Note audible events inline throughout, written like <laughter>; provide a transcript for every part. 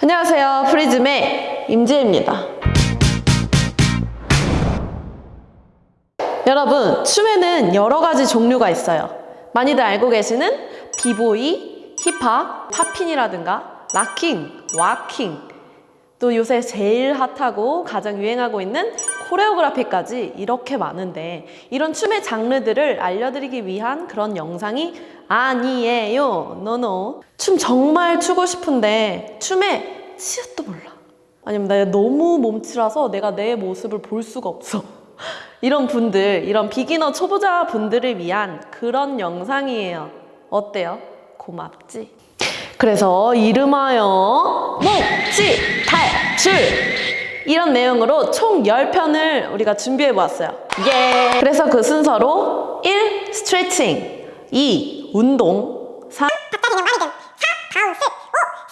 안녕하세요. 프리즘의 임지혜입니다. 여러분, 춤에는 여러 가지 종류가 있어요. 많이들 알고 계시는 비보이, 힙합, popping이라든가 locking, waacking, 또 요새 제일 핫하고 가장 유행하고 있는 choreography까지 이렇게 많은데 이런 춤의 장르들을 알려드리기 위한 그런 영상이 아니에요. 노노. 춤 정말 추고 싶은데 춤에 치읓도 몰라. 아니면 나 너무 몸치라서 내가 내 모습을 볼 수가 없어. <laughs> 이런 분들, 이런 비기너 초보자 분들을 위한 그런 영상이에요. 어때요? 고맙지? 그래서 이름하여 묵지 탈출! 이런 내용으로 총 10편을 우리가 준비해 보았어요. 예! 그래서 그 순서로 1. 스트레칭 2. 운동 3. 갑자기 는 많이든 4. bounce 5.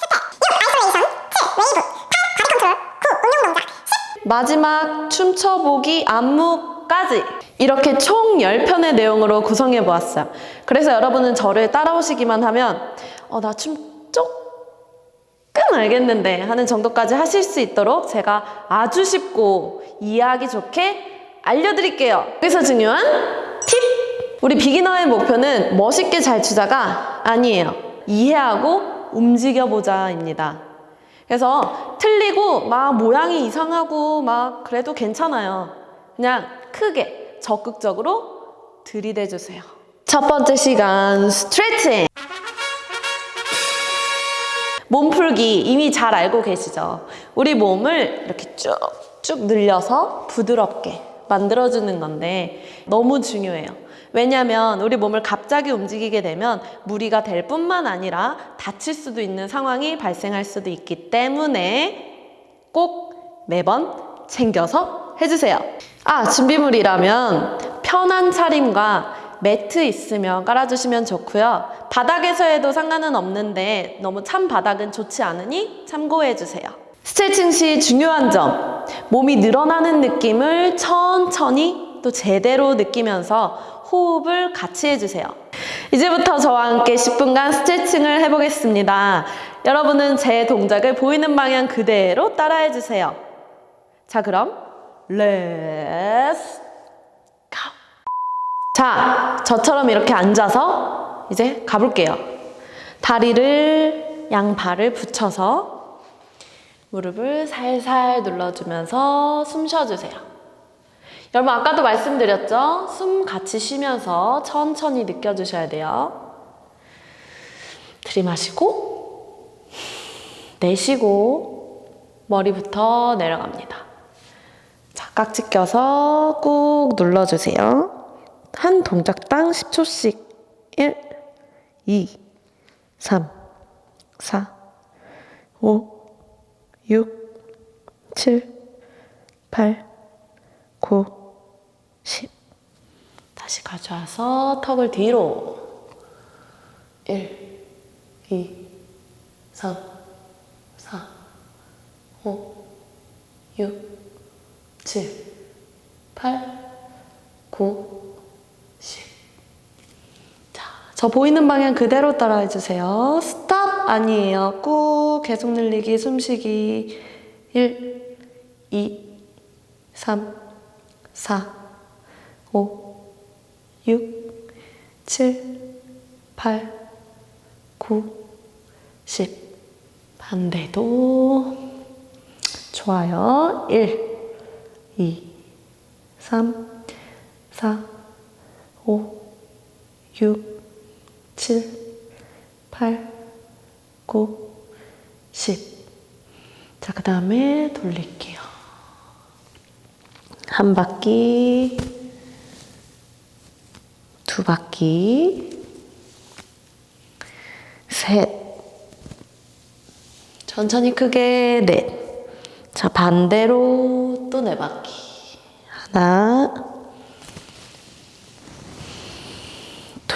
스텝 6. isolation 7. 웨이브 8. body control 9. 응용 동작 10. 마지막 춤춰보기 안무까지 이렇게 총 10편의 내용으로 구성해 보았어요. 그래서 여러분은 저를 따라오시기만 하면 어, 나 춤 알겠는데 하는 정도까지 하실 수 있도록 제가 아주 쉽고 이해하기 좋게 알려드릴게요. 여기서 중요한 팁! 우리 비기너의 목표는 멋있게 잘 추자가 아니에요. 이해하고 움직여보자입니다. 그래서 틀리고 막 모양이 이상하고 막 그래도 괜찮아요. 그냥 크게 적극적으로 들이대주세요. 첫 번째 시간 스트레칭. 몸풀기 이미 잘 알고 계시죠? 우리 몸을 이렇게 쭉쭉 늘려서 부드럽게 만들어주는 건데 너무 중요해요. 왜냐면 우리 몸을 갑자기 움직이게 되면 무리가 될 뿐만 아니라 다칠 수도 있는 상황이 발생할 수도 있기 때문에 꼭 매번 챙겨서 해주세요. 아, 준비물이라면 편한 차림과 매트 있으면 깔아주시면 좋고요. 바닥에서 해도 상관은 없는데 너무 찬 바닥은 좋지 않으니 참고해주세요. 스트레칭 시 중요한 점, 몸이 늘어나는 느낌을 천천히 또 제대로 느끼면서 호흡을 같이 해주세요. 이제부터 저와 함께 10분간 스트레칭을 해보겠습니다. 여러분은 제 동작을 보이는 방향 그대로 따라해주세요. 자, 그럼 let's go! 자, 저처럼 이렇게 앉아서 이제 가볼게요. 다리를 양발을 붙여서 무릎을 살살 눌러주면서 숨 쉬어주세요. 여러분 아까도 말씀드렸죠? 숨 같이 쉬면서 천천히 느껴주셔야 돼요. 들이마시고 내쉬고 머리부터 내려갑니다. 자, 깍지 껴서 꾹 눌러주세요. 한 동작당 10초씩 1, 2, 3, 4, 5, 6, 7, 8, 9, 10 다시 가져와서 턱을 뒤로 1, 2, 3, 4, 5, 6, 7, 8, 9, 10. 자, 저 보이는 방향 그대로 따라해 주세요. 스탑 아니에요. 꾹 계속 늘리기, 숨쉬기. 1, 2, 3, 4, 5, 6, 7, 8, 9, 10. 반대도 좋아요. 1, 2, 3, 4, 5, 6, 7, 8, 9, 10. 자, 그 다음에 돌릴게요. 한 바퀴, 두 바퀴, 셋. 천천히 크게 넷. 자, 반대로 또 네 바퀴. 하나,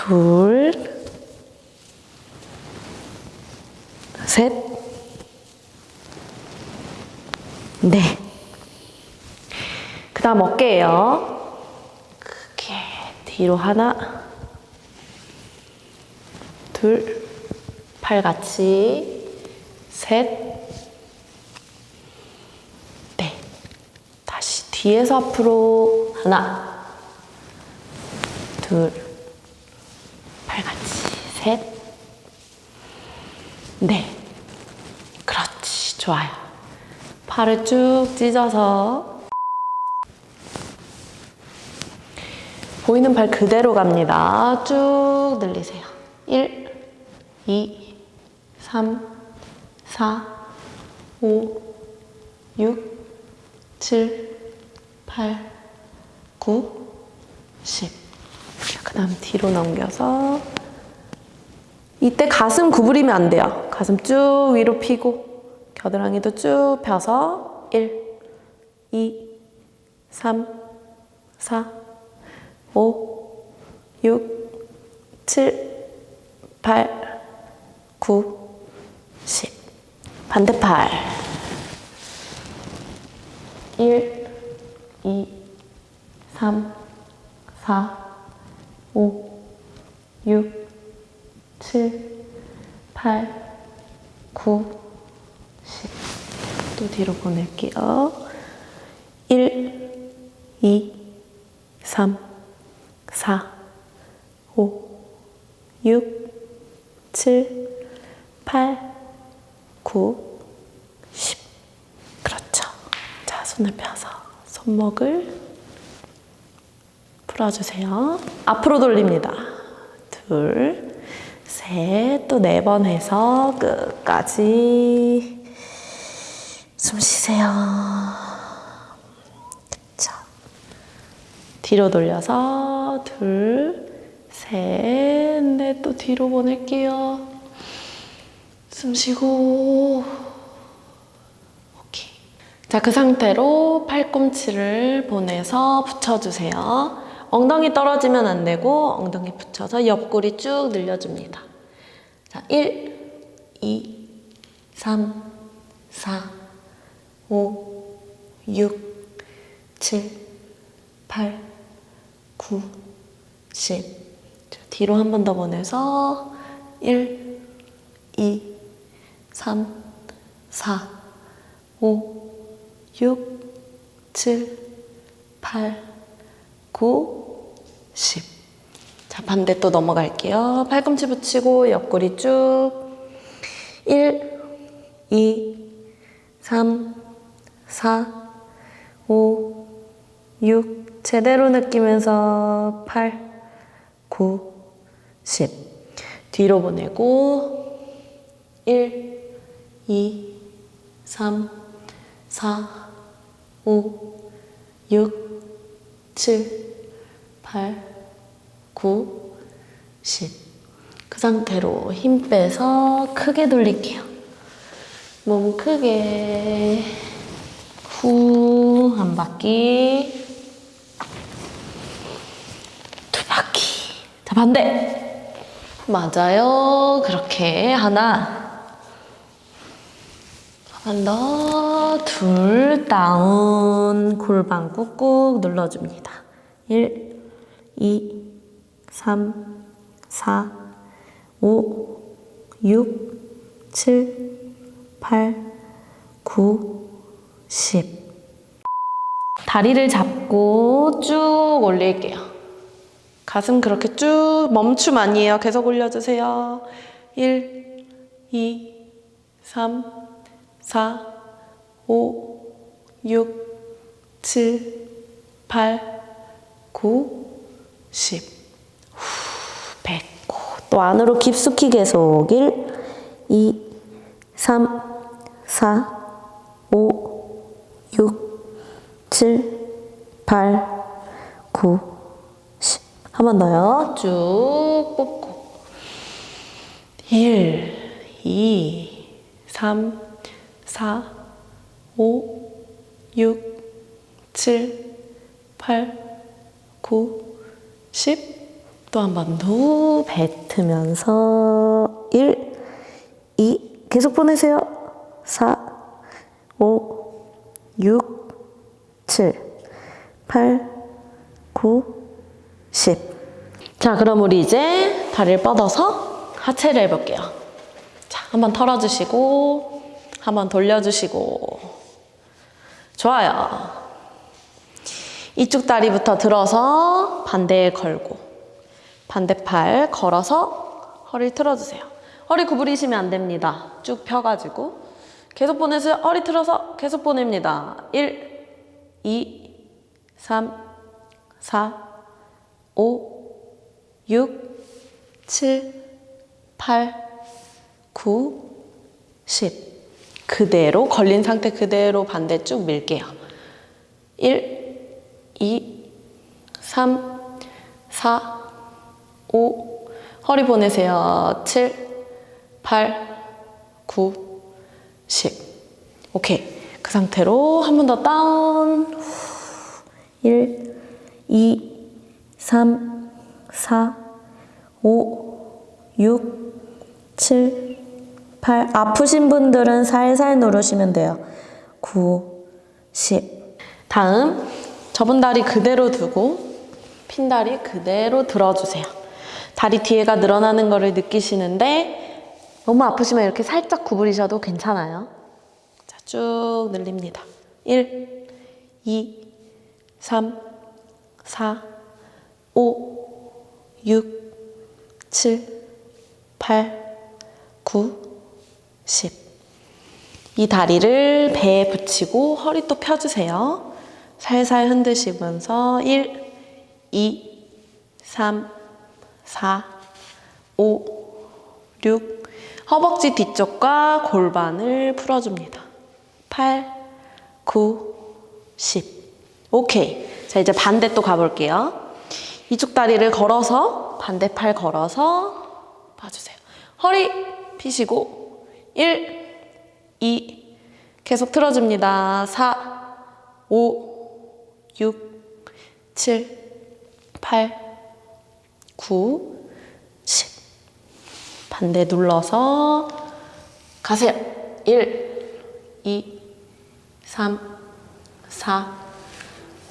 둘, 셋, 넷. 다음 어깨예요. 크게 뒤로 하나, 둘, 팔 같이, 셋, 넷. 다시 뒤에서 앞으로 하나, 둘, 팔 같이, 셋, 넷. 그렇지, 좋아요. 팔을 쭉 찢어서 보이는 발 그대로 갑니다. 쭉 늘리세요. 1, 2, 3, 4, 5, 6, 7, 8, 9, 10. 그 다음 뒤로 넘겨서 이때 가슴 구부리면 안 돼요. 가슴 쭉 위로 펴고 겨드랑이도 쭉 펴서 1, 2, 3, 4, 5, 6, 7, 8, 9, 10. 반대팔. 1, 2, 3, 4, 5, 6, 7, 8, 9, 10. 또 뒤로 보낼게요. 1, 2, 3, 4, 5, 6, 7, 8, 9, 10. 그렇죠. 자, 손을 펴서 손목을 풀어주세요. 앞으로 돌립니다. 둘, 셋, 또 네 번 해서 끝까지 숨 쉬세요. 그쵸. 뒤로 돌려서 둘, 셋, 넷, 또 뒤로 보낼게요. 숨 쉬고. 오케이. 자, 그 상태로 팔꿈치를 보내서 붙여주세요. 엉덩이 떨어지면 안 되고, 엉덩이 붙여서 옆구리 쭉 늘려줍니다. 자, 1, 2, 3, 4, 5, 6, 7, 8, 9, 10. 자, 뒤로 한 번 더 보내서 1, 2, 3, 4, 5, 6, 7, 8, 9, 10. 자, 반대 또 넘어갈게요. 팔꿈치 붙이고 옆구리 쭉. 1, 2, 3, 4, 5, 6. 제대로 느끼면서 8, 9, 10. 뒤로 보내고 1, 2, 3, 4, 5, 6, 7, 8, 9, 10. 그 상태로 힘 빼서 크게 돌릴게요. 몸 크게. 후 한 바퀴. 두 바퀴. 자 반대. 맞아요. 그렇게. 하나. 한 번 더, 둘, 다운, 골반 꾹꾹 눌러줍니다. 1, 2, 3, 4, 5, 6, 7, 8, 9, 10. 다리를 잡고 쭉 올릴게요. 가슴 그렇게 쭉 멈춤 아니에요. 계속 올려주세요. 1, 2, 3, 4, 5, 6, 7, 8, 9, 10. 또 안으로 깊숙이 계속 1, 2, 3, 4, 5, 6, 7, 8, 9, 10. 한 번 더요. 쭉 뽑고. 1, 2, 3, 4, 5, 6, 7, 8, 9, 10. 또 한 번 더 뱉으면서 1, 2, 계속 보내세요. 4, 5, 6, 7, 8, 9, 10. 자, 그럼 우리 이제 다리를 뻗어서 하체를 해볼게요. 자, 한번 털어주시고, 한번 돌려주시고. 좋아요. 이쪽 다리부터 들어서 반대에 걸고, 반대팔 걸어서 허리를 틀어주세요. 허리 구부리시면 안 됩니다. 쭉 펴가지고. 계속 보내세요. 허리 틀어서 계속 보냅니다. 1, 2, 3, 4, 5, 6, 7, 8, 9, 10. 그대로 걸린 상태 그대로 반대 쭉 밀게요. 1, 2, 3, 4, 5, 허리 보내세요. 7, 8, 9, 10. 오케이. 그 상태로 한 번 더 다운. 1, 2, 3, 4, 5, 6, 7, 8. 아프신 분들은 살살 누르시면 돼요. 9, 10. 다음, 접은 다리 그대로 두고, 핀 다리 그대로 들어주세요. 다리 뒤에가 늘어나는 것을 느끼시는데, 너무 아프시면 이렇게 살짝 구부리셔도 괜찮아요. 자, 쭉 늘립니다. 1, 2, 3, 4, 5, 6, 7, 8, 9, 10. 이 다리를 배에 붙이고 허리 또 펴주세요. 살살 흔드시면서 1, 2, 3, 4, 5, 6. 허벅지 뒤쪽과 골반을 풀어줍니다. 8, 9, 10. 오케이. 자, 이제 반대 또 가볼게요. 이쪽 다리를 걸어서, 반대 팔 걸어서 봐주세요. 허리 피시고, 1, 2, 계속 틀어줍니다. 4, 5, 6, 7, 8, 9, 10. 반대 눌러서 가세요. 1, 2, 3, 4,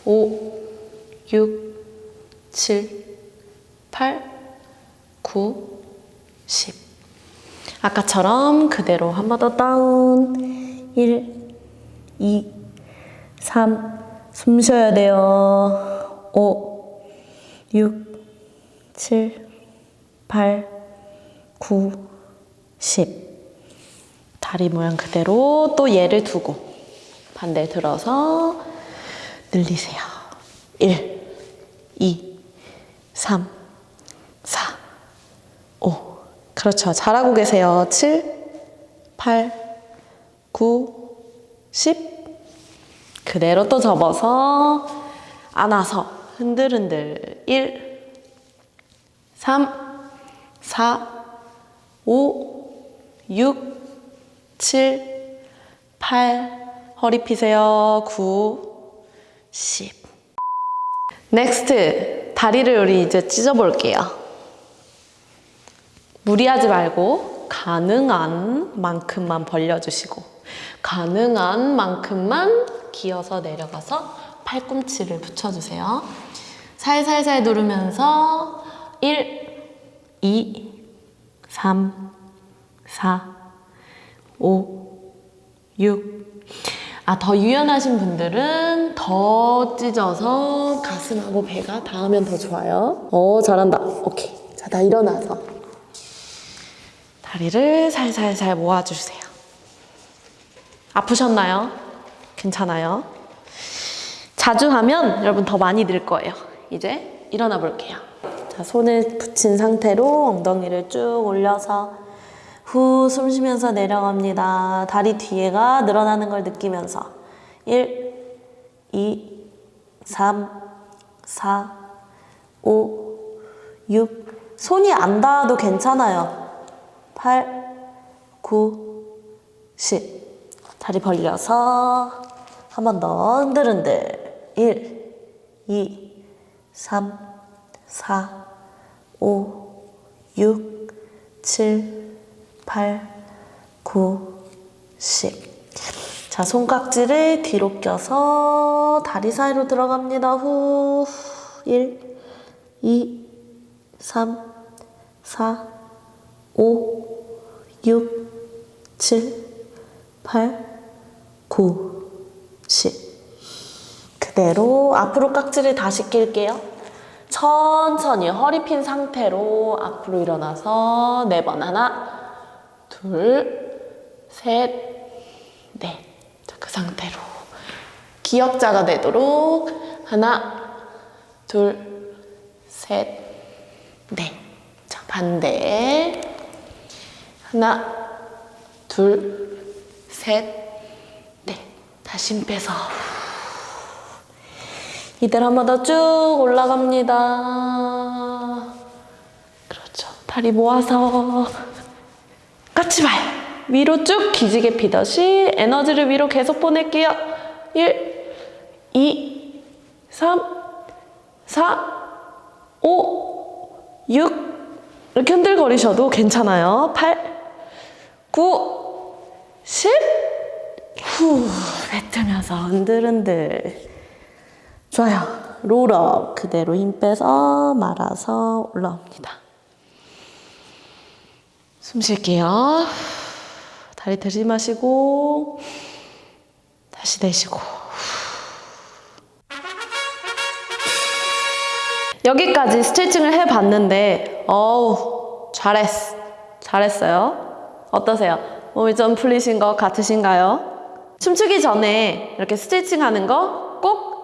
5, 6, 7, 8, 9, 10. 아까처럼 그대로 한 번 더 다운. 1, 2, 3, 숨 쉬어야 돼요. 5, 6, 7, 8, 9, 10. 다리 모양 그대로 또 얘를 두고 반대 들어서 늘리세요. 1, 2, 3, 4, 5. 그렇죠. 잘하고 계세요. 7, 8, 9, 10. 그대로 또 접어서 안아서 흔들흔들. 1, 3, 4, 5, 6, 7, 8. 허리 피세요. 9, 10. Next. 다리를 우리 이제 찢어볼게요. 무리하지 말고 가능한 만큼만 벌려주시고 가능한 만큼만 기어서 내려가서 팔꿈치를 붙여주세요. 살살살 누르면서 1, 2, 3, 4, 5, 6. 아, 더 유연하신 분들은 더 찢어서 가슴하고 배가 닿으면 더 좋아요. 어, 잘한다. 오케이. 자, 다 일어나서. 다리를 살살살 모아주세요. 아프셨나요? 괜찮아요? 자주 하면 여러분 더 많이 늘 거예요. 이제 일어나 볼게요. 자, 손을 붙인 상태로 엉덩이를 쭉 올려서 후 숨 쉬면서 내려갑니다. 다리 뒤에가 늘어나는 걸 느끼면서 1, 2, 3, 4, 5, 6 손이 안 닿아도 괜찮아요. 8, 9, 10 다리 벌려서 한 번 더 흔들흔들 1, 2, 3, 4, 5, 6, 7, 8, 9, 10 자, 손깍지를 뒤로 껴서 다리 사이로 들어갑니다. 후. 1, 2, 3, 4, 5, 6, 7, 8, 9, 10. 그대로 앞으로 깍지를 다시 낄게요. 천천히 허리 핀 상태로 앞으로 일어나서 네 번 하나, 둘, 셋, 넷. 자, 그 상태로 기역자가 되도록 하나, 둘, 셋, 넷. 자, 반대. 하나, 둘, 셋, 넷. 다시 힘 빼서. 이대로 한 번 더 쭉 올라갑니다. 그렇죠. 다리 모아서 까치발 위로 쭉 기지개 피듯이 에너지를 위로 계속 보낼게요. 1, 2, 3, 4, 5, 6 이렇게 흔들거리셔도 괜찮아요. 8, 9, 10 후, 뱉으면서 흔들흔들. 좋아요. 롤업 그대로 힘 빼서 말아서 올라옵니다. 숨 쉴게요. 다리 들이마시고 다시 내쉬고 여기까지 스트레칭을 해봤는데 어우 잘했어 잘했어요 어떠세요? 몸이 좀 풀리신 것 같으신가요? 춤추기 전에 이렇게 스트레칭 하는 거 꼭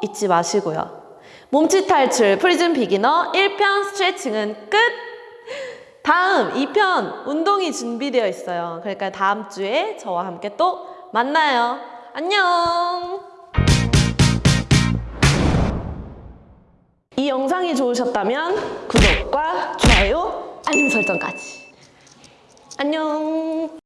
잊지 마시고요 몸치 탈출 프리즘 beginner 1편 스트레칭은 끝! 다음 2편 운동이 준비되어 있어요 그러니까 다음 주에 저와 함께 또 만나요 안녕 이 영상이 좋으셨다면 구독과 좋아요, 알림 설정까지. 안녕.